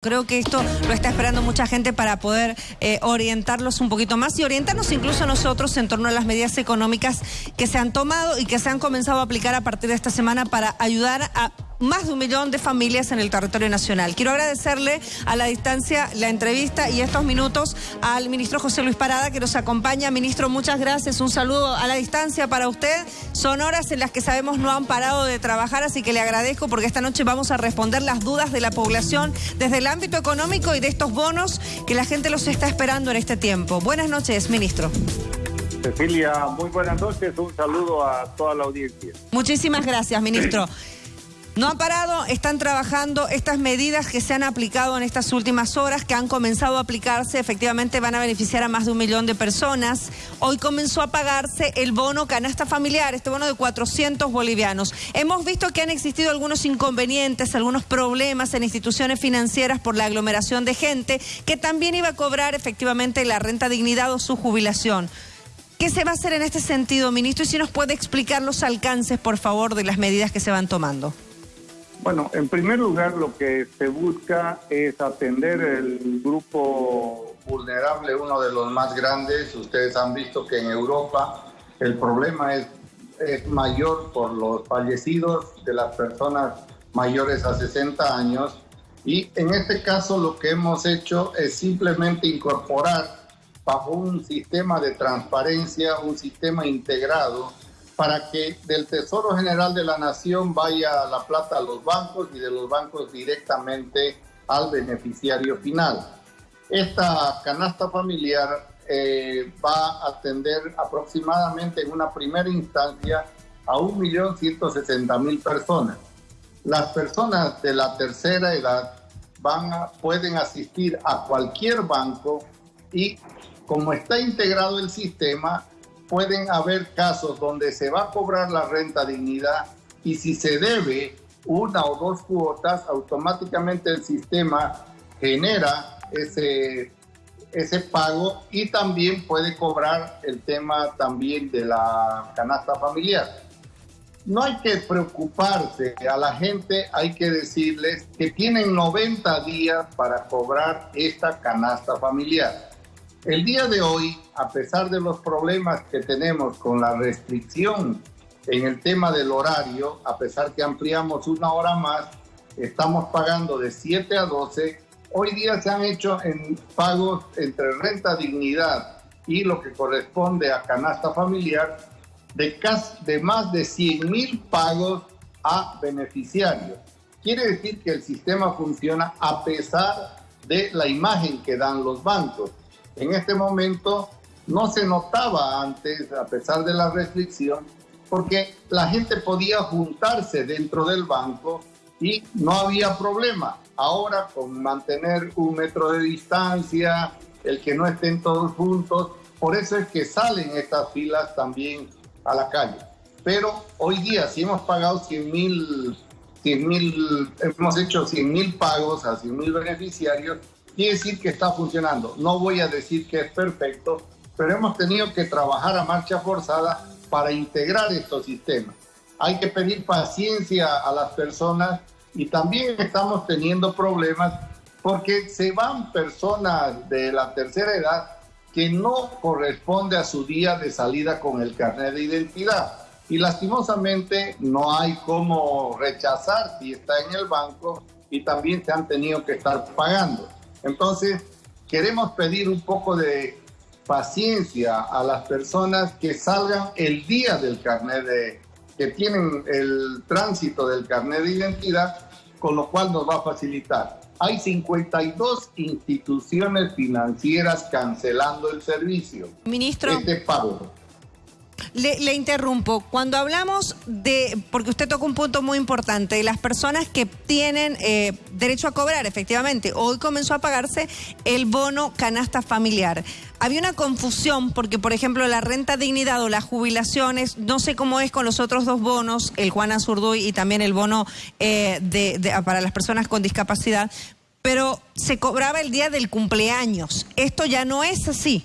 Creo que esto lo está esperando mucha gente para poder eh, orientarlos un poquito más y orientarnos incluso nosotros en torno a las medidas económicas que se han tomado y que se han comenzado a aplicar a partir de esta semana para ayudar a más de un millón de familias en el territorio nacional. Quiero agradecerle a la distancia la entrevista y estos minutos al ministro José Luis Parada que nos acompaña. Ministro, muchas gracias. Un saludo a la distancia para usted. Son horas en las que sabemos no han parado de trabajar, así que le agradezco porque esta noche vamos a responder las dudas de la población desde el ámbito económico y de estos bonos que la gente los está esperando en este tiempo. Buenas noches, ministro. Cecilia, muy buenas noches. Un saludo a toda la audiencia. Muchísimas gracias, ministro. No han parado, están trabajando estas medidas que se han aplicado en estas últimas horas, que han comenzado a aplicarse, efectivamente van a beneficiar a más de un millón de personas. Hoy comenzó a pagarse el bono canasta familiar, este bono de 400 bolivianos. Hemos visto que han existido algunos inconvenientes, algunos problemas en instituciones financieras por la aglomeración de gente, que también iba a cobrar efectivamente la renta dignidad o su jubilación. ¿Qué se va a hacer en este sentido, ministro? Y si nos puede explicar los alcances, por favor, de las medidas que se van tomando. Bueno, en primer lugar lo que se busca es atender el grupo vulnerable, uno de los más grandes. Ustedes han visto que en Europa el problema es, es mayor por los fallecidos de las personas mayores a 60 años. Y en este caso lo que hemos hecho es simplemente incorporar bajo un sistema de transparencia, un sistema integrado, para que del Tesoro General de la Nación vaya la plata a los bancos y de los bancos directamente al beneficiario final. Esta canasta familiar eh, va a atender aproximadamente en una primera instancia a 1.160.000 personas. Las personas de la tercera edad van pueden asistir a cualquier banco y como está integrado el sistema, pueden haber casos donde se va a cobrar la renta dignidad y si se debe una o dos cuotas, automáticamente el sistema genera ese, ese pago y también puede cobrar el tema también de la canasta familiar. No hay que preocuparse, a la gente hay que decirles que tienen 90 días para cobrar esta canasta familiar. El día de hoy, a pesar de los problemas que tenemos con la restricción en el tema del horario, a pesar que ampliamos una hora más, estamos pagando de 7 a 12. Hoy día se han hecho en pagos entre renta dignidad y lo que corresponde a canasta familiar de, de más de 100 mil pagos a beneficiarios. Quiere decir que el sistema funciona a pesar de la imagen que dan los bancos. En este momento no se notaba antes, a pesar de la restricción, porque la gente podía juntarse dentro del banco y no había problema. Ahora con mantener un metro de distancia, el que no estén todos juntos, por eso es que salen estas filas también a la calle. Pero hoy día, si hemos pagado 100 mil, 100 mil, hemos hecho 100 mil pagos a 100 mil beneficiarios, quiere decir que está funcionando. No voy a decir que es perfecto, pero hemos tenido que trabajar a marcha forzada para integrar estos sistemas. Hay que pedir paciencia a las personas y también estamos teniendo problemas porque se van personas de la tercera edad que no corresponde a su día de salida con el carnet de identidad. Y lastimosamente no hay cómo rechazar si está en el banco y también se han tenido que estar pagando. Entonces, queremos pedir un poco de paciencia a las personas que salgan el día del carnet de, que tienen el tránsito del carnet de identidad, con lo cual nos va a facilitar. Hay 52 instituciones financieras cancelando el servicio. Ministro. Este pago. Le, interrumpo. Cuando hablamos de, porque usted toca un punto muy importante, de las personas que tienen eh, derecho a cobrar, efectivamente, hoy comenzó a pagarse el bono canasta familiar. Había una confusión porque, por ejemplo, la renta dignidad o las jubilaciones, no sé cómo es con los otros dos bonos, el Juan Azurduy y también el bono eh, para las personas con discapacidad, pero se cobraba el día del cumpleaños. Esto ya no es así.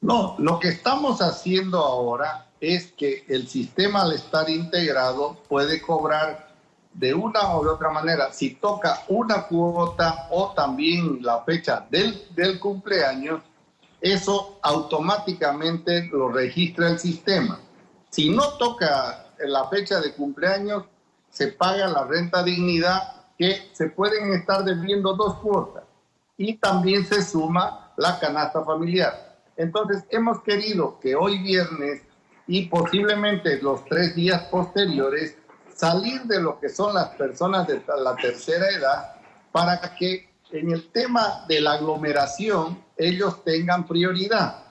No, lo que estamos haciendo ahora es que el sistema al estar integrado puede cobrar de una o de otra manera, si toca una cuota o también la fecha del, del cumpleaños, eso automáticamente lo registra el sistema. Si no toca la fecha de cumpleaños, se paga la renta dignidad que se pueden estar debiendo dos cuotas y también se suma la canasta familiar. Entonces hemos querido que hoy viernes y posiblemente los tres días posteriores salir de lo que son las personas de la tercera edad para que en el tema de la aglomeración ellos tengan prioridad,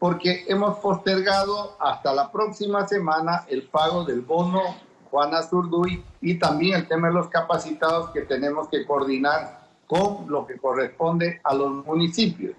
porque hemos postergado hasta la próxima semana el pago del bono Juana Zurduy y también el tema de los capacitados que tenemos que coordinar con lo que corresponde a los municipios.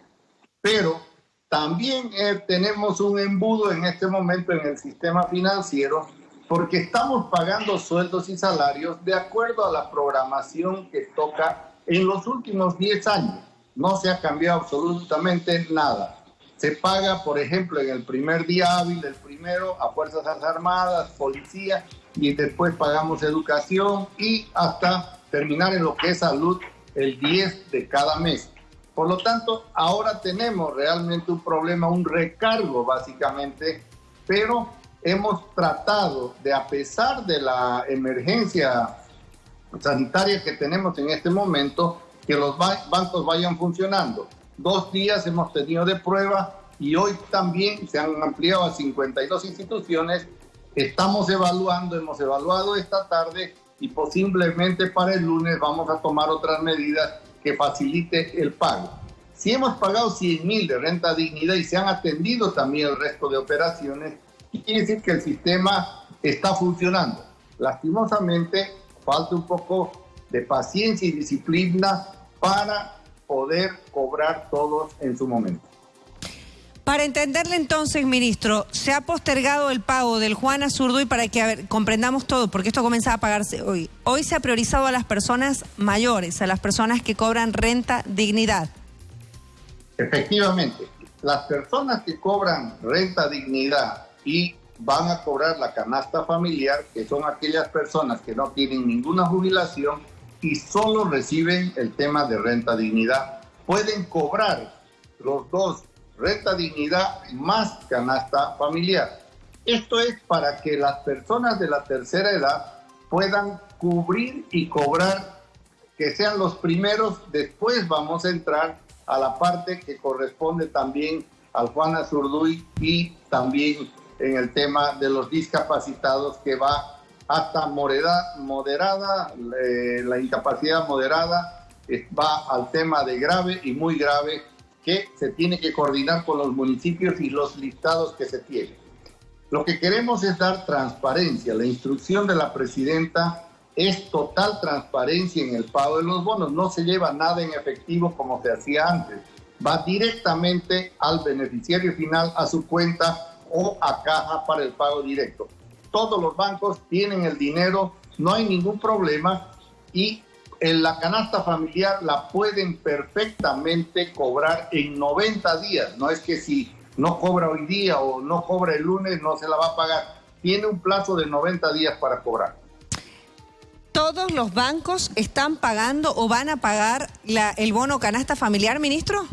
Pero también eh, tenemos un embudo en este momento en el sistema financiero porque estamos pagando sueldos y salarios de acuerdo a la programación que toca en los últimos 10 años. No se ha cambiado absolutamente nada. Se paga, por ejemplo, en el primer día hábil del primero a Fuerzas Armadas, Policía, y después pagamos educación y hasta terminar en lo que es salud el 10 de cada mes. Por lo tanto, ahora tenemos realmente un problema, un recargo básicamente, pero hemos tratado de, a pesar de la emergencia sanitaria que tenemos en este momento, que los bancos vayan funcionando. Dos días hemos tenido de prueba y hoy también se han ampliado a 52 instituciones. Estamos evaluando, hemos evaluado esta tarde y posiblemente para el lunes vamos a tomar otras medidas que facilite el pago. Si hemos pagado 100 mil de renta dignidad y se han atendido también el resto de operaciones, quiere decir que el sistema está funcionando. Lastimosamente, falta un poco de paciencia y disciplina para poder cobrar todos en su momento. Para entenderle entonces, ministro, se ha postergado el pago del Juan Azurduy para que comprendamos todo, porque esto comienza a pagarse hoy. Hoy se ha priorizado a las personas mayores, a las personas que cobran renta dignidad. Efectivamente, las personas que cobran renta dignidad y van a cobrar la canasta familiar, que son aquellas personas que no tienen ninguna jubilación y solo reciben el tema de renta dignidad, pueden cobrar los dos, renta dignidad más canasta familiar. Esto es para que las personas de la tercera edad puedan cubrir y cobrar, que sean los primeros, después vamos a entrar a la parte que corresponde también al Juan Azurduy y también en el tema de los discapacitados que va hasta moderada, moderada la incapacidad moderada eh, va al tema de grave y muy grave que se tiene que coordinar con los municipios y los listados que se tienen. Lo que queremos es dar transparencia. La instrucción de la presidenta es total transparencia en el pago de los bonos. No se lleva nada en efectivo como se hacía antes. Va directamente al beneficiario final a su cuenta o a caja para el pago directo. Todos los bancos tienen el dinero, no hay ningún problema y en la canasta familiar la pueden perfectamente cobrar en 90 días. No es que si no cobra hoy día o no cobra el lunes no se la va a pagar. Tiene un plazo de 90 días para cobrar. ¿Todos los bancos están pagando o van a pagar la, el bono canasta familiar, ministro?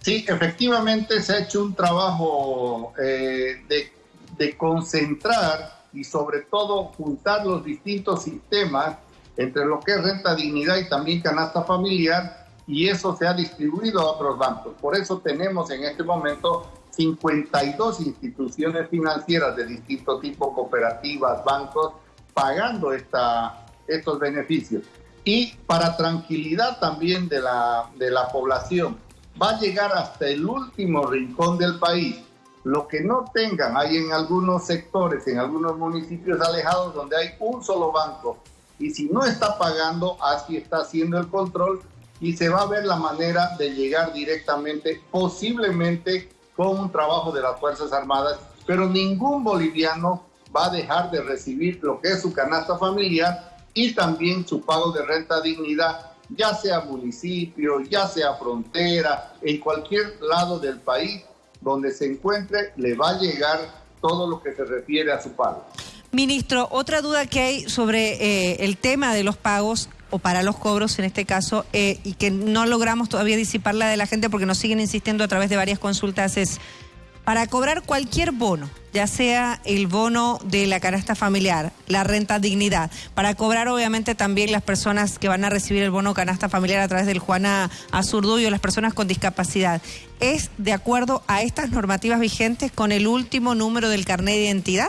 Sí, efectivamente se ha hecho un trabajo eh, de, de concentrar y sobre todo juntar los distintos sistemas entre lo que es renta dignidad y también canasta familiar y eso se ha distribuido a otros bancos. Por eso tenemos en este momento 52 instituciones financieras de distinto tipo, cooperativas, bancos, pagando esta, estos beneficios. Y para tranquilidad también de la, de la población, va a llegar hasta el último rincón del país. Lo que no tengan, hay en algunos sectores, en algunos municipios alejados donde hay un solo banco y si no está pagando, así está haciendo el control y se va a ver la manera de llegar directamente, posiblemente con un trabajo de las Fuerzas Armadas, pero ningún boliviano va a dejar de recibir lo que es su canasta familiar y también su pago de renta dignidad ya sea municipio, ya sea frontera, en cualquier lado del país donde se encuentre, le va a llegar todo lo que se refiere a su pago. Ministro, otra duda que hay sobre eh, el tema de los pagos o para los cobros en este caso, eh, y que no logramos todavía disiparla de la gente porque nos siguen insistiendo a través de varias consultas, es para cobrar cualquier bono, ya sea el bono de la canasta familiar, la renta dignidad, para cobrar obviamente también las personas que van a recibir el bono canasta familiar a través del Juana Azurduy o las personas con discapacidad, ¿es de acuerdo a estas normativas vigentes con el último número del carnet de identidad?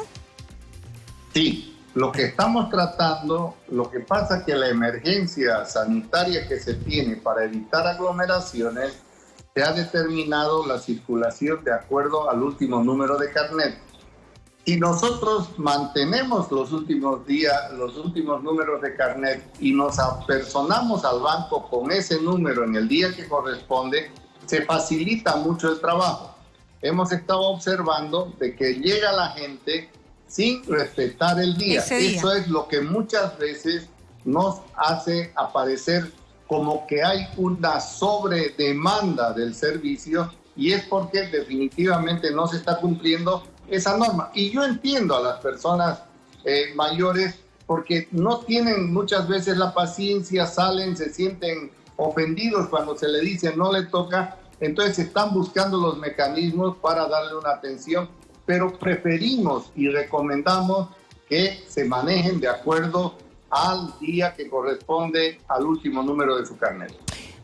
Sí, lo que estamos tratando, lo que pasa es que la emergencia sanitaria que se tiene para evitar aglomeraciones, se ha determinado la circulación de acuerdo al último número de carnet. Si nosotros mantenemos los últimos días, los últimos números de carnet y nos apersonamos al banco con ese número en el día que corresponde, se facilita mucho el trabajo. Hemos estado observando de que llega la gente sin respetar el día. Eso es lo que muchas veces nos hace aparecer como que hay una sobredemanda del servicio y es porque definitivamente no se está cumpliendo esa norma. Y yo entiendo a las personas eh, mayores porque no tienen muchas veces la paciencia, salen, se sienten ofendidos cuando se le dice no le toca, entonces están buscando los mecanismos para darle una atención pero preferimos y recomendamos que se manejen de acuerdo al día que corresponde al último número de su carnet.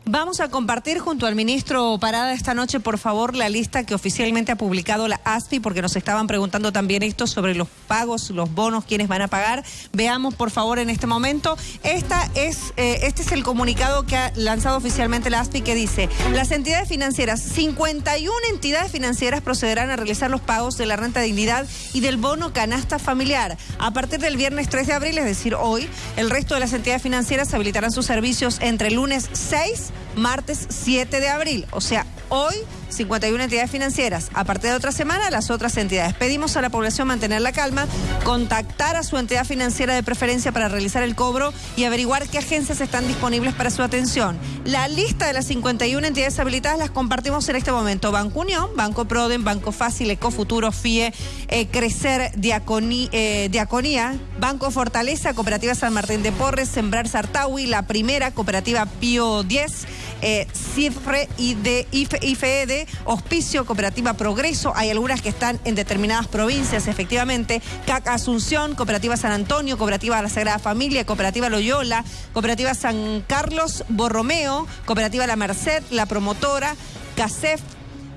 Vamos a compartir junto al ministro Parada esta noche, por favor, la lista que oficialmente ha publicado la ASFI, porque nos estaban preguntando también esto sobre los pagos, los bonos, quiénes van a pagar. Veamos, por favor, en este momento. Esta es, eh, este es el comunicado que ha lanzado oficialmente la ASFI que dice, las entidades financieras, 51 entidades financieras procederán a realizar los pagos de la renta de dignidad y del bono canasta familiar. A partir del viernes 3 de abril, es decir, hoy, el resto de las entidades financieras habilitarán sus servicios entre el lunes 6 martes 7 de abril. O sea, hoy 51 entidades financieras. A partir de otra semana, las otras entidades. Pedimos a la población mantener la calma, contactar a su entidad financiera de preferencia para realizar el cobro y averiguar qué agencias están disponibles para su atención. La lista de las 51 entidades habilitadas las compartimos en este momento. Banco Unión, Banco Proden, Banco Fácil, Ecofuturo, FIE, eh, Crecer, eh, Diaconía, Banco Fortaleza, Cooperativa San Martín de Porres, Sembrar Sartawi, La Primera, Cooperativa Pío 10, eh, CIFRE y de IFED, Hospicio, Cooperativa Progreso. Hay algunas que están en determinadas provincias, efectivamente. CAC Asunción, Cooperativa San Antonio, Cooperativa La Sagrada Familia, Cooperativa Loyola, Cooperativa San Carlos Borromeo, Cooperativa La Merced, La Promotora, CACEF,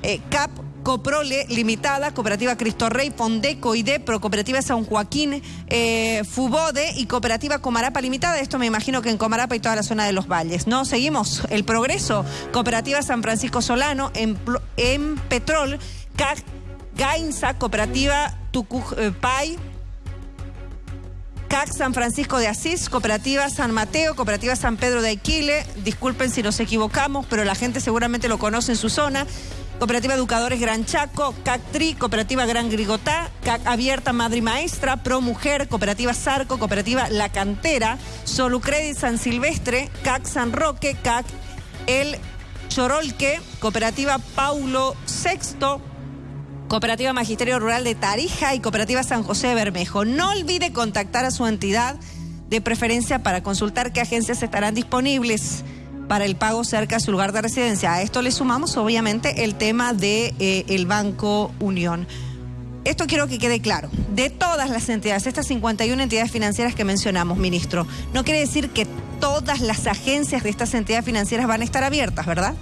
eh, CAP, Coprole Limitada, Cooperativa Cristo Rey, Fondeco, IDEPRO, Cooperativa San Joaquín, eh, Fubode y Cooperativa Comarapa Limitada. Esto me imagino que en Comarapa y toda la zona de los valles. No, seguimos. El Progreso, Cooperativa San Francisco Solano, en, en Petrol, CAC, Gainza, Cooperativa Tucupay. Eh, CAC San Francisco de Asís, Cooperativa San Mateo, Cooperativa San Pedro de Aquile. Disculpen si nos equivocamos, pero la gente seguramente lo conoce en su zona. Cooperativa Educadores Gran Chaco, CAC Cooperativa Gran Grigotá, CAC Abierta Madre Maestra, Pro Mujer, Cooperativa Sarco, Cooperativa La Cantera, Solucredit San Silvestre, CAC San Roque, CAC El Chorolque, Cooperativa Paulo Sexto, Cooperativa Magisterio Rural de Tarija y Cooperativa San José Bermejo. No olvide contactar a su entidad de preferencia para consultar qué agencias estarán disponibles para el pago cerca de su lugar de residencia. A esto le sumamos obviamente el tema de eh, Banco Unión. Esto quiero que quede claro. De todas las entidades, estas 51 entidades financieras que mencionamos, ministro, no quiere decir que todas las agencias de estas entidades financieras van a estar abiertas, ¿verdad?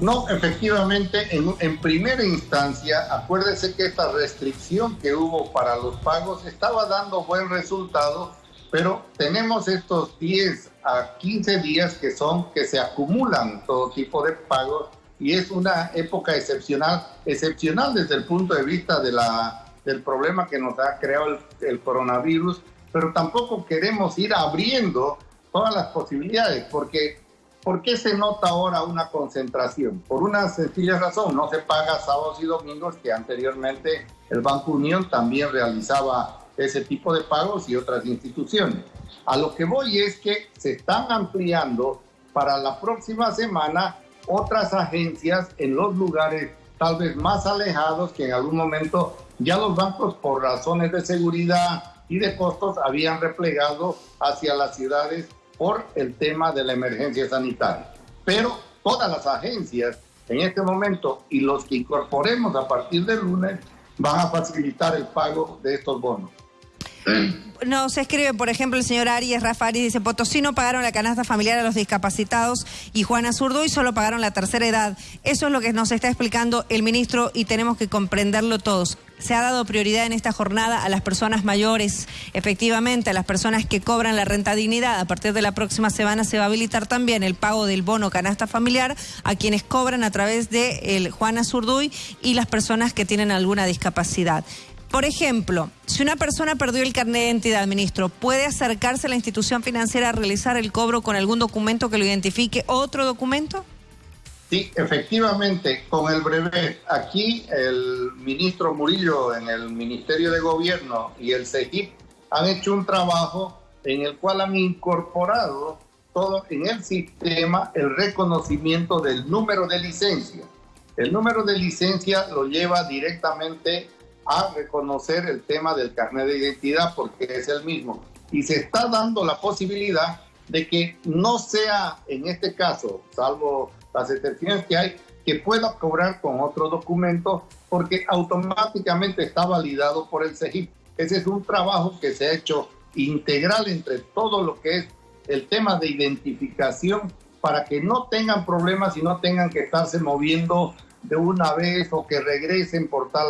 No, efectivamente, en, en, primera instancia, acuérdese que esta restricción que hubo para los pagos estaba dando buen resultado, pero tenemos estos 10 a 15 días que son que se acumulan todo tipo de pagos y es una época excepcional, excepcional desde el punto de vista de la, del problema que nos ha creado el, coronavirus, pero tampoco queremos ir abriendo todas las posibilidades, porque ¿por qué se nota ahora una concentración? Por una sencilla razón, no se paga sábados y domingos que anteriormente el Banco Unión también realizaba ese tipo de pagos y otras instituciones. A lo que voy es que se están ampliando para la próxima semana otras agencias en los lugares tal vez más alejados que en algún momento ya los bancos por razones de seguridad y de costos habían replegado hacia las ciudades por el tema de la emergencia sanitaria. Pero todas las agencias en este momento y los que incorporemos a partir del lunes van a facilitar el pago de estos bonos. Nos escribe, por ejemplo, el señor Arias Rafari, dice, Potosí no pagaron la canasta familiar a los discapacitados y Juana y solo pagaron la tercera edad. Eso es lo que nos está explicando el ministro y tenemos que comprenderlo todos. Se ha dado prioridad en esta jornada a las personas mayores, efectivamente, a las personas que cobran la renta dignidad. A partir de la próxima semana se va a habilitar también el pago del bono canasta familiar a quienes cobran a través de el Juana Zurduy y las personas que tienen alguna discapacidad. Por ejemplo, si una persona perdió el carnet de identidad, ministro, ¿puede acercarse a la institución financiera a realizar el cobro con algún documento que lo identifique? ¿Otro documento? Sí, efectivamente, con el brevet. Aquí el ministro Murillo en el Ministerio de Gobierno y el CEGIP han hecho un trabajo en el cual han incorporado todo en el sistema el reconocimiento del número de licencia. El número de licencia lo lleva directamente a reconocer el tema del carnet de identidad porque es el mismo. Y se está dando la posibilidad de que no sea en este caso, salvo las excepciones que hay, que pueda cobrar con otro documento porque automáticamente está validado por el CEGIP. Ese es un trabajo que se ha hecho integral entre todo lo que es el tema de identificación para que no tengan problemas y no tengan que estarse moviendo de una vez o que regresen por tal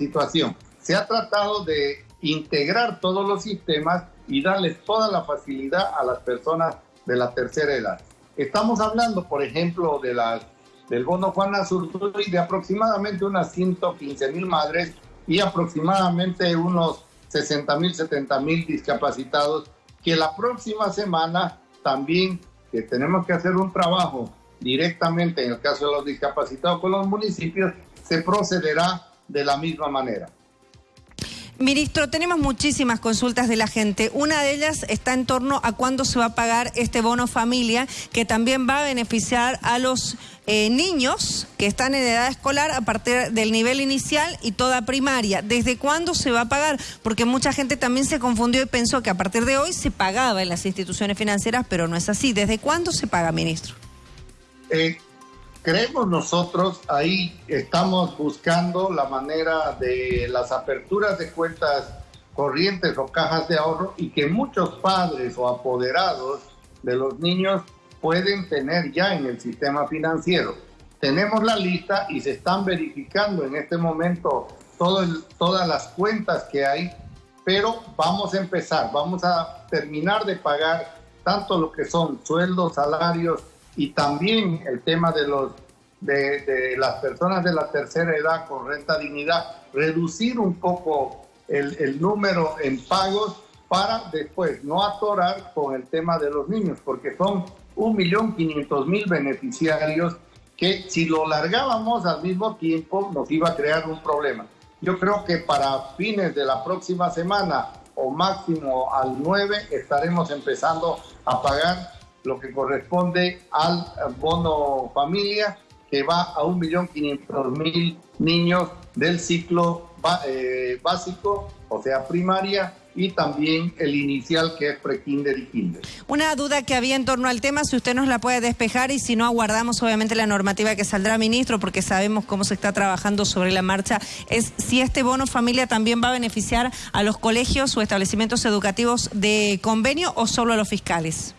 situación. Se ha tratado de integrar todos los sistemas y darles toda la facilidad a las personas de la tercera edad. Estamos hablando, por ejemplo, de las, del bono Juan y de aproximadamente unas 115 mil madres y aproximadamente unos 60 mil, 70 mil discapacitados, que la próxima semana también que tenemos que hacer un trabajo directamente en el caso de los discapacitados con los municipios, se procederá de la misma manera. Ministro, tenemos muchísimas consultas de la gente. Una de ellas está en torno a cuándo se va a pagar este bono familia, que también va a beneficiar a los eh, niños que están en edad escolar a partir del nivel inicial y toda primaria. ¿Desde cuándo se va a pagar? Porque mucha gente también se confundió y pensó que a partir de hoy se pagaba en las instituciones financieras, pero no es así. ¿Desde cuándo se paga, ministro? Eh, creemos nosotros, ahí estamos buscando la manera de las aperturas de cuentas corrientes o cajas de ahorro y que muchos padres o apoderados de los niños pueden tener ya en el sistema financiero. Tenemos la lista y se están verificando en este momento todas las cuentas que hay, pero vamos a empezar, vamos a terminar de pagar tanto lo que son sueldos, salarios, y también el tema de los de, las personas de la tercera edad con renta dignidad, reducir un poco el, el número en pagos para después no atorar con el tema de los niños, porque son 1.500.000 beneficiarios que si lo largábamos al mismo tiempo nos iba a crear un problema. Yo creo que para fines de la próxima semana o máximo al 9 estaremos empezando a pagar lo que corresponde al bono familia, que va a 1.500.000 niños del ciclo eh, básico, o sea, primaria, y también el inicial que es prekinder y kinder. Una duda que había en torno al tema, si usted nos la puede despejar y si no aguardamos obviamente la normativa que saldrá ministro porque sabemos cómo se está trabajando sobre la marcha, es si este bono familia también va a beneficiar a los colegios o establecimientos educativos de convenio o solo a los fiscales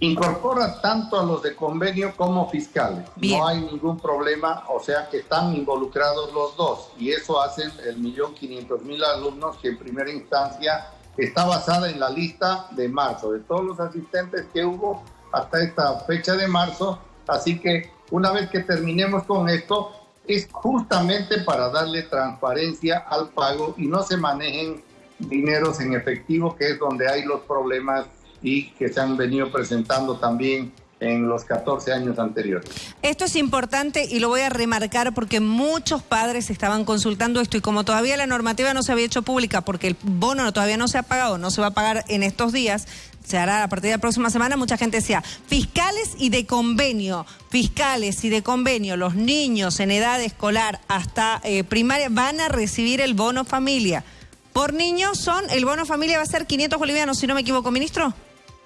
incorpora tanto a los de convenio como fiscales. No hay ningún problema, o sea que están involucrados los dos y eso hacen el millón quinientos mil alumnos que en primera instancia está basada en la lista de marzo, de todos los asistentes que hubo hasta esta fecha de marzo. Así que una vez que terminemos con esto, es justamente para darle transparencia al pago y no se manejen dineros en efectivo, que es donde hay los problemas y que se han venido presentando también en los 14 años anteriores. Esto es importante y lo voy a remarcar porque muchos padres estaban consultando esto y como todavía la normativa no se había hecho pública porque el bono todavía no se ha pagado, no se va a pagar en estos días, se hará a partir de la próxima semana, mucha gente decía, fiscales y de convenio, fiscales y de convenio, los niños en edad escolar hasta eh, primaria van a recibir el bono familia. Por niños son, el bono familia va a ser 500 bolivianos, si no me equivoco, ministro.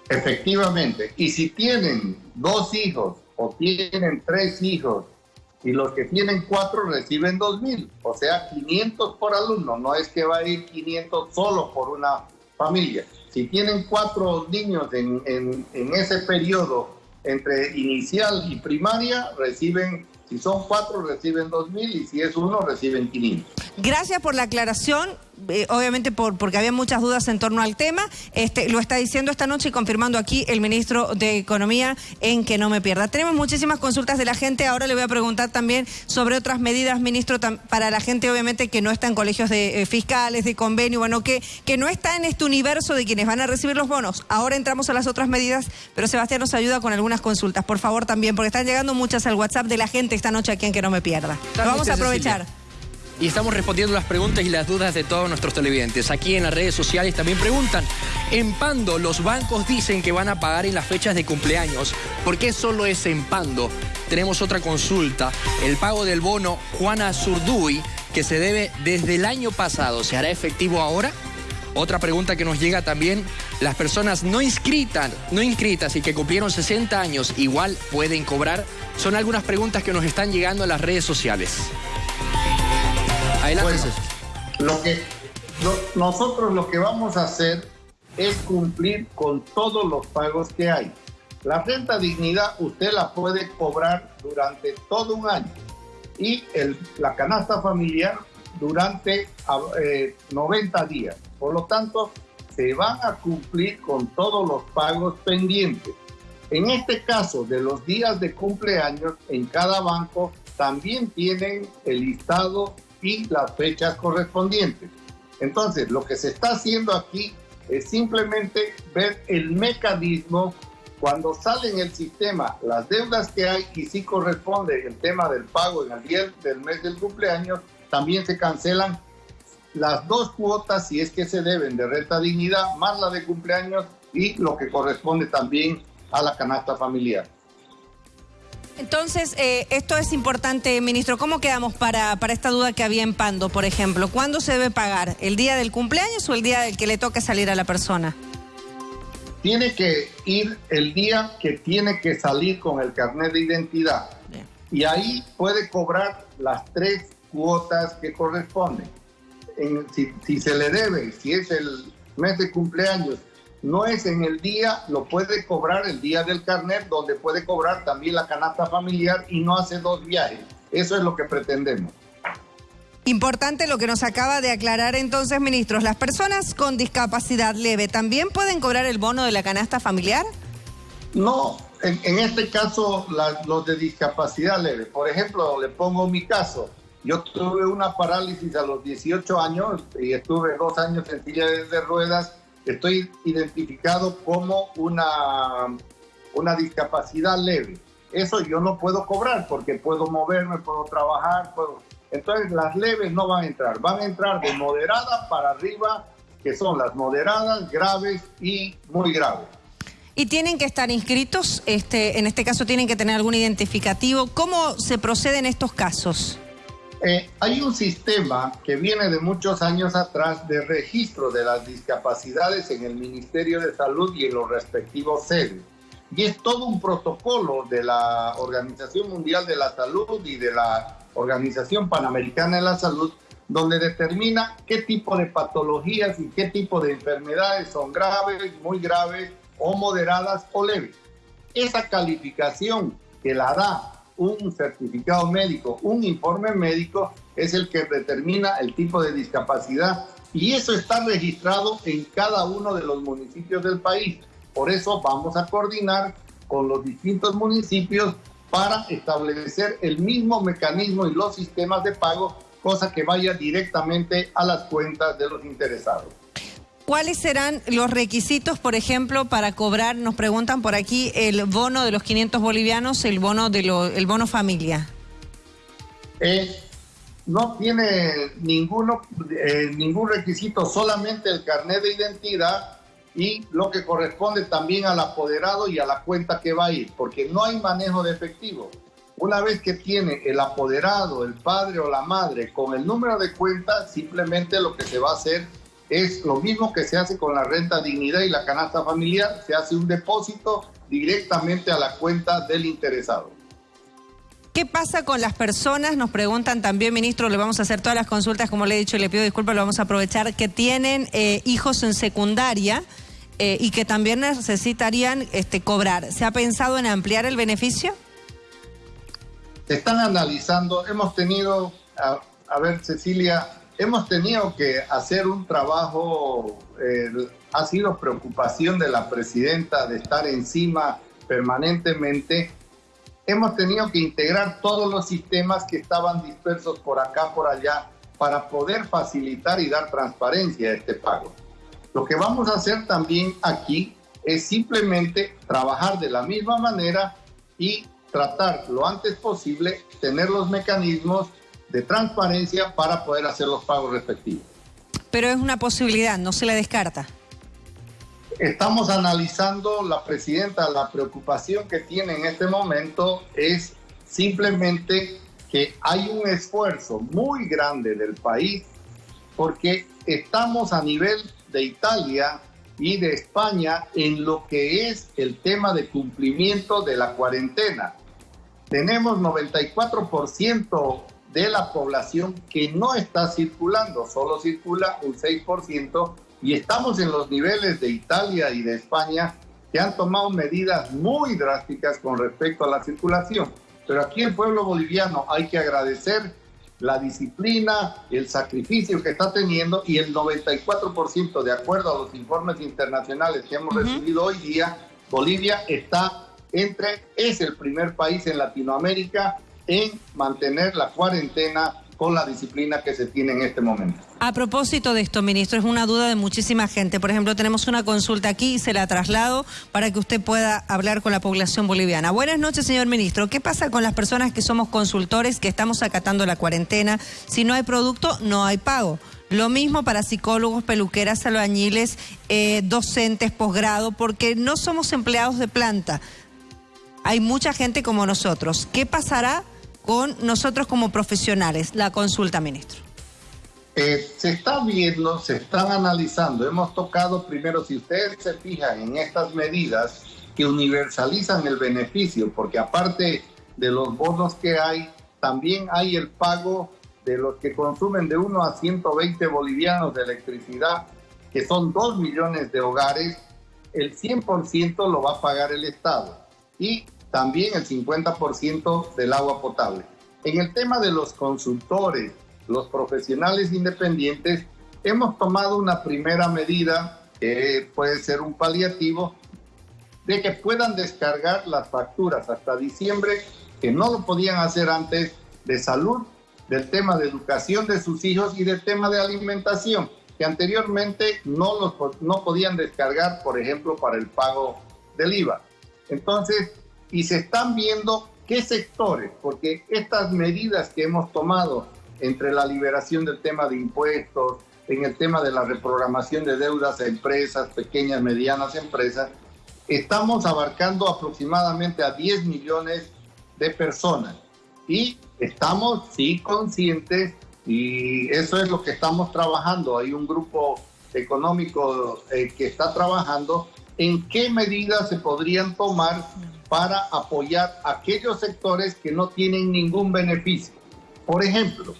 Efectivamente. Y si tienen dos hijos o tienen tres hijos y los que tienen cuatro reciben dos mil, o sea, 500 por alumno. No es que va a ir 500 solo por una familia. Si tienen cuatro niños en, en, ese periodo entre inicial y primaria, reciben si son cuatro, reciben dos mil y si es uno, reciben 500. Gracias por la aclaración. Eh, obviamente por, porque había muchas dudas en torno al tema. Este, lo está diciendo esta noche y confirmando aquí el ministro de Economía en que no me pierda. Tenemos muchísimas consultas de la gente. Ahora le voy a preguntar también sobre otras medidas, ministro, para la gente obviamente que no está en colegios de eh, fiscales, de convenio, bueno, que, que no está en este universo de quienes van a recibir los bonos. Ahora entramos a las otras medidas, pero Sebastián nos ayuda con algunas consultas, por favor también, porque están llegando muchas al WhatsApp de la gente esta noche aquí en que no me pierda. Lo vamos a aprovechar y estamos respondiendo las preguntas y las dudas de todos nuestros televidentes. Aquí en las redes sociales también preguntan, en Pando los bancos dicen que van a pagar en las fechas de cumpleaños. ¿Por qué solo es en Pando? Tenemos otra consulta. El pago del bono Juana Zurduy, que se debe desde el año pasado, ¿se hará efectivo ahora? Otra pregunta que nos llega también, las personas no inscritas, no inscritas y que cumplieron 60 años igual pueden cobrar. Son algunas preguntas que nos están llegando a las redes sociales. Adelante. lo que, nosotros lo que vamos a hacer es cumplir con todos los pagos que hay. La renta dignidad usted la puede cobrar durante todo un año y el, la canasta familiar durante 90 eh, días. Por lo tanto, se van a cumplir con todos los pagos pendientes. En este caso de los días de cumpleaños, en cada banco también tienen el listado y las fechas correspondientes. Entonces, lo que se está haciendo aquí es simplemente ver el mecanismo cuando sale en el sistema las deudas que hay y si corresponde el tema del pago en el día del mes del cumpleaños, también se cancelan las dos cuotas si es que se deben de renta dignidad más la de cumpleaños y lo que corresponde también a la canasta familiar. Entonces, eh, esto es importante, ministro. ¿Cómo quedamos para, para esta duda que había en Pando, por ejemplo? ¿Cuándo se debe pagar? ¿El día del cumpleaños o el día del que le toque salir a la persona? Tiene que ir el día que tiene que salir con el carnet de identidad. Y ahí puede cobrar las tres cuotas que corresponden. si, si se le debe, si es el mes de cumpleaños no es en el día, lo puede cobrar el día del carnet, donde puede cobrar también la canasta familiar y no hace dos viajes. Eso es lo que pretendemos. Importante lo que nos acaba de aclarar entonces, ministros. ¿Las personas con discapacidad leve también pueden cobrar el bono de la canasta familiar? No, en, este caso los de discapacidad leve. Por ejemplo, le pongo mi caso. Yo tuve una parálisis a los 18 años y estuve dos años en silla de ruedas estoy identificado como una, una discapacidad leve. Eso yo no puedo cobrar porque puedo moverme, puedo trabajar, puedo... Entonces las leves no van a entrar, van a entrar de moderada para arriba, que son las moderadas, graves y muy graves. Y tienen que estar inscritos, este, en este caso tienen que tener algún identificativo. ¿Cómo se procede en estos casos? Eh, hay un sistema que viene de muchos años atrás de registro de las discapacidades en el Ministerio de Salud y en los respectivos sedes. Y es todo un protocolo de la Organización Mundial de la Salud y de la Organización Panamericana de la Salud, donde determina qué tipo de patologías y qué tipo de enfermedades son graves, muy graves o moderadas o leves. Esa calificación que la da un certificado médico, un informe médico, es el que determina el tipo de discapacidad y eso está registrado en cada uno de los municipios del país. Por eso vamos a coordinar con los distintos municipios para establecer el mismo mecanismo y los sistemas de pago, cosa que vaya directamente a las cuentas de los interesados. ¿Cuáles serán los requisitos, por ejemplo, para cobrar, nos preguntan por aquí, el bono de los 500 bolivianos, el bono de lo, el bono familia? Eh, no tiene ninguno, eh, ningún requisito, solamente el carnet de identidad y lo que corresponde también al apoderado y a la cuenta que va a ir, porque no hay manejo de efectivo. Una vez que tiene el apoderado, el padre o la madre con el número de cuenta, simplemente lo que se va a hacer es lo mismo que se hace con la renta dignidad y la canasta familiar, se hace un depósito directamente a la cuenta del interesado. ¿Qué pasa con las personas? Nos preguntan también, ministro, le vamos a hacer todas las consultas, como le he dicho, y le pido disculpas, lo vamos a aprovechar, que tienen eh, hijos en secundaria eh, y que también necesitarían este, cobrar. ¿Se ha pensado en ampliar el beneficio? Se están analizando, hemos tenido, a, ver Cecilia, hemos tenido que hacer un trabajo, eh, ha sido preocupación de la presidenta de estar encima permanentemente hemos tenido que integrar todos los sistemas que estaban dispersos por acá, por allá, para poder facilitar y dar transparencia a este pago. Lo que vamos a hacer también aquí es simplemente trabajar de la misma manera y tratar lo antes posible tener los mecanismos de transparencia para poder hacer los pagos respectivos. Pero es una posibilidad, no se le descarta. Estamos analizando la presidenta, la preocupación que tiene en este momento es simplemente que hay un esfuerzo muy grande del país porque estamos a nivel de Italia y de España en lo que es el tema de cumplimiento de la cuarentena. Tenemos 94% de la población que no está circulando, solo circula un 6% y estamos en los niveles de Italia y de España que han tomado medidas muy drásticas con respecto a la circulación. Pero aquí el pueblo boliviano hay que agradecer la disciplina, el sacrificio que está teniendo y el 94% de acuerdo a los informes internacionales que hemos recibido hoy día, Bolivia está entre, es el primer país en Latinoamérica en mantener la cuarentena con la disciplina que se tiene en este momento. A propósito de esto, ministro, es una duda de muchísima gente. Por ejemplo, tenemos una consulta aquí y se la traslado para que usted pueda hablar con la población boliviana. Buenas noches, señor ministro. ¿Qué pasa con las personas que somos consultores, que estamos acatando la cuarentena? Si no hay producto, no hay pago. Lo mismo para psicólogos, peluqueras, albañiles, eh, docentes, posgrado, porque no somos empleados de planta. Hay mucha gente como nosotros. ¿Qué pasará con nosotros como profesionales? La consulta, ministro. Eh, se está viendo, se están analizando. Hemos tocado primero, si ustedes se fijan en estas medidas que universalizan el beneficio, porque aparte de los bonos que hay, también hay el pago de los que consumen de 1 a 120 bolivianos de electricidad, que son 2 millones de hogares, el 100% lo va a pagar el Estado. Y también el 50% del agua potable. En el tema de los consultores, los profesionales independientes, hemos tomado una primera medida, que puede ser un paliativo, de que puedan descargar las facturas hasta diciembre, que no lo podían hacer antes, de salud, del tema de educación de sus hijos y del tema de alimentación, que anteriormente no, los, no podían descargar, por ejemplo, para el pago del IVA. Entonces, y se están viendo qué sectores, porque estas medidas que hemos tomado entre la liberación del tema de impuestos, en el tema de la reprogramación de deudas a empresas, pequeñas, medianas empresas, estamos abarcando aproximadamente a 10 millones de personas. Y estamos, sí, conscientes, y eso es lo que estamos trabajando. Hay un grupo económico eh, que está trabajando en qué medidas se podrían tomar para apoyar aquellos sectores que no tienen ningún beneficio. Por ejemplo,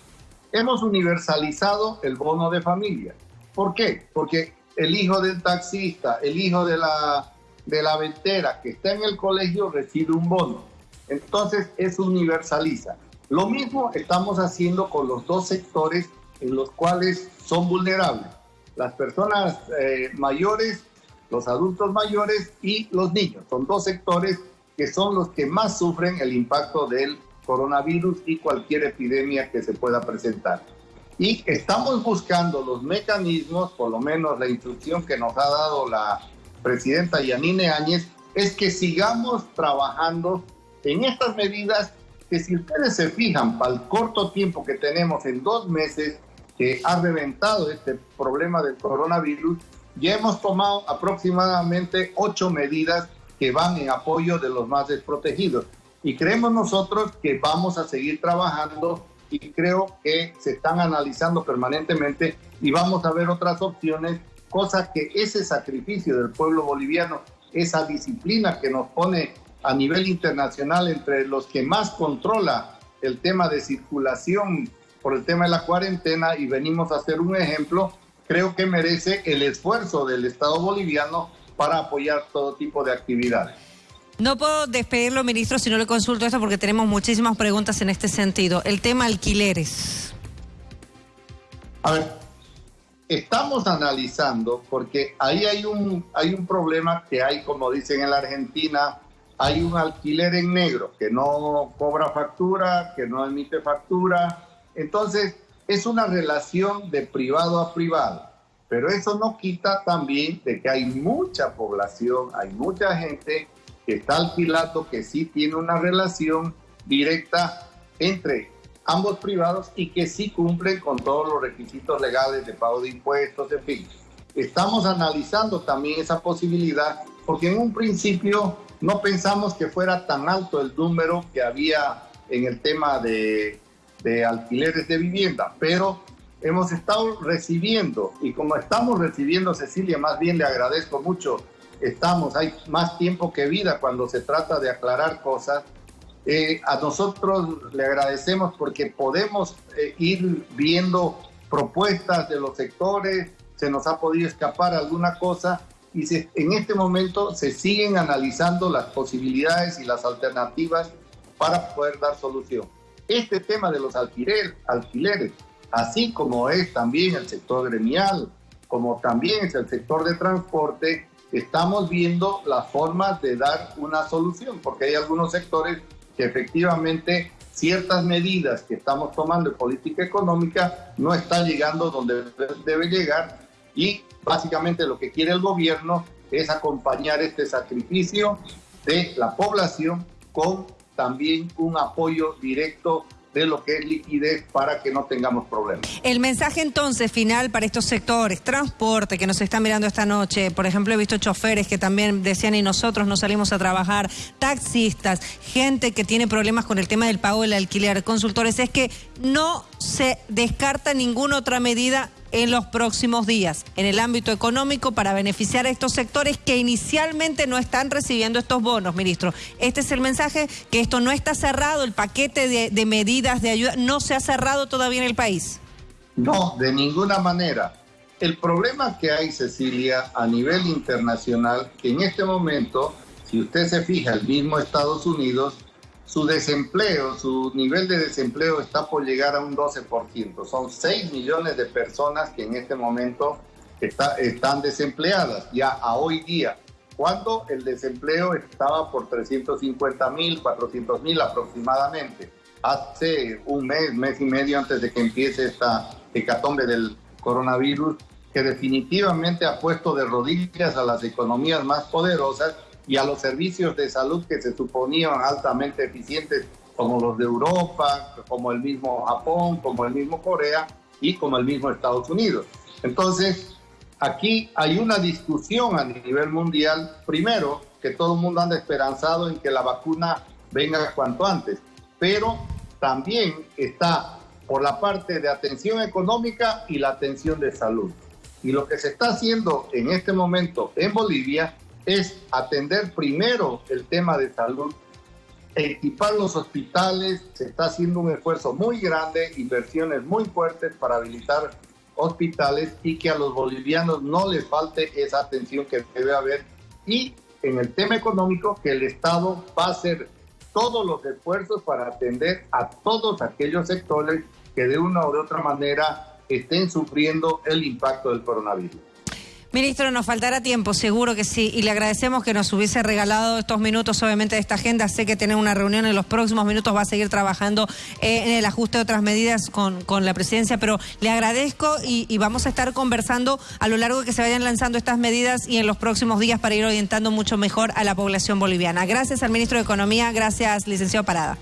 hemos universalizado el bono de familia. ¿Por qué? Porque el hijo del taxista, el hijo de la, de la ventera que está en el colegio recibe un bono. Entonces, eso universaliza. Lo mismo estamos haciendo con los dos sectores en los cuales son vulnerables. Las personas eh, mayores, los adultos mayores y los niños. Son dos sectores que son los que más sufren el impacto del coronavirus y cualquier epidemia que se pueda presentar. Y estamos buscando los mecanismos, por lo menos la instrucción que nos ha dado la presidenta Yanine Áñez, es que sigamos trabajando en estas medidas que si ustedes se fijan, para el corto tiempo que tenemos en dos meses que ha reventado este problema del coronavirus, ya hemos tomado aproximadamente ocho medidas que van en apoyo de los más desprotegidos. Y creemos nosotros que vamos a seguir trabajando y creo que se están analizando permanentemente y vamos a ver otras opciones, cosa que ese sacrificio del pueblo boliviano, esa disciplina que nos pone a nivel internacional entre los que más controla el tema de circulación por el tema de la cuarentena y venimos a hacer un ejemplo, creo que merece el esfuerzo del Estado boliviano para apoyar todo tipo de actividades. No puedo despedirlo, ministro, si no le consulto esto porque tenemos muchísimas preguntas en este sentido. El tema alquileres. A ver, estamos analizando porque ahí hay un, hay un problema que hay, como dicen en la Argentina, hay un alquiler en negro que no cobra factura, que no emite factura. Entonces, es una relación de privado a privado. Pero eso no quita también de que hay mucha población, hay mucha gente que está alquilando, que sí tiene una relación directa entre ambos privados y que sí cumplen con todos los requisitos legales de pago de impuestos, en fin. Estamos analizando también esa posibilidad porque en un principio no pensamos que fuera tan alto el número que había en el tema de, de alquileres de vivienda, pero hemos estado recibiendo y como estamos recibiendo, Cecilia, más bien le agradezco mucho estamos, hay más tiempo que vida cuando se trata de aclarar cosas. Eh, a nosotros le agradecemos porque podemos eh, ir viendo propuestas de los sectores, se nos ha podido escapar alguna cosa y en este momento se siguen analizando las posibilidades y las alternativas para poder dar solución. Este tema de los alquiler, alquileres, así como es también el sector gremial, como también es el sector de transporte, estamos viendo las formas de dar una solución, porque hay algunos sectores que efectivamente ciertas medidas que estamos tomando en política económica no están llegando donde debe llegar y básicamente lo que quiere el gobierno es acompañar este sacrificio de la población con también un apoyo directo de lo que es liquidez para que no tengamos problemas. El mensaje entonces final para estos sectores, transporte que nos están mirando esta noche, por ejemplo he visto choferes que también decían y nosotros no salimos a trabajar, taxistas, gente que tiene problemas con el tema del pago del alquiler, consultores, es que no se descarta ninguna otra medida en los próximos días en el ámbito económico para beneficiar a estos sectores que inicialmente no están recibiendo estos bonos, ministro. Este es el mensaje, que esto no está cerrado, el paquete de, medidas de ayuda no se ha cerrado todavía en el país. No, de ninguna manera. El problema que hay, Cecilia, a nivel internacional, que en este momento, si usted se fija, el mismo Estados Unidos su desempleo, su nivel de desempleo está por llegar a un 12%. Son 6 millones de personas que en este momento están desempleadas ya a hoy día, cuando el desempleo estaba por 350 mil, 400 mil aproximadamente. Hace un mes, mes y medio antes de que empiece esta hecatombe del coronavirus, que definitivamente ha puesto de rodillas a las economías más poderosas y a los servicios de salud que se suponían altamente eficientes, como los de Europa, como el mismo Japón, como el mismo Corea y como el mismo Estados Unidos. Entonces, aquí hay una discusión a nivel mundial, primero, que todo el mundo anda esperanzado en que la vacuna venga cuanto antes, pero también está por la parte de atención económica y la atención de salud. Y lo que se está haciendo en este momento en Bolivia es atender primero el tema de salud, equipar los hospitales, se está haciendo un esfuerzo muy grande, inversiones muy fuertes para habilitar hospitales y que a los bolivianos no les falte esa atención que debe haber. Y en el tema económico, que el Estado va a hacer todos los esfuerzos para atender a todos aquellos sectores que de una u otra manera estén sufriendo el impacto del coronavirus. Ministro, nos faltará tiempo, seguro que sí, y le agradecemos que nos hubiese regalado estos minutos, obviamente, de esta agenda. Sé que tiene una reunión en los próximos minutos, va a seguir trabajando eh, en el ajuste de otras medidas con, con la presidencia, pero le agradezco y, y, vamos a estar conversando a lo largo de que se vayan lanzando estas medidas y en los próximos días para ir orientando mucho mejor a la población boliviana. Gracias al ministro de Economía, gracias, licenciado Parada.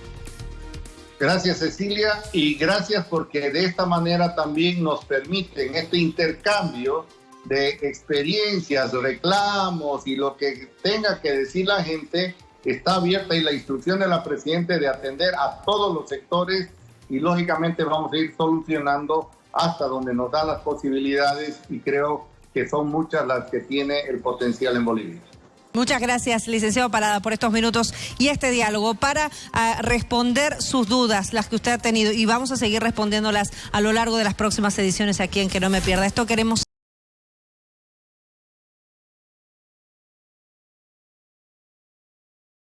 Gracias Cecilia y gracias porque de esta manera también nos permiten este intercambio de experiencias, reclamos y lo que tenga que decir la gente está abierta y la instrucción de la Presidenta de atender a todos los sectores y lógicamente vamos a ir solucionando hasta donde nos dan las posibilidades y creo que son muchas las que tiene el potencial en Bolivia. Muchas gracias, licenciado Parada, por estos minutos y este diálogo para uh, responder sus dudas, las que usted ha tenido, y vamos a seguir respondiéndolas a lo largo de las próximas ediciones aquí en Que No Me Pierda. Esto queremos.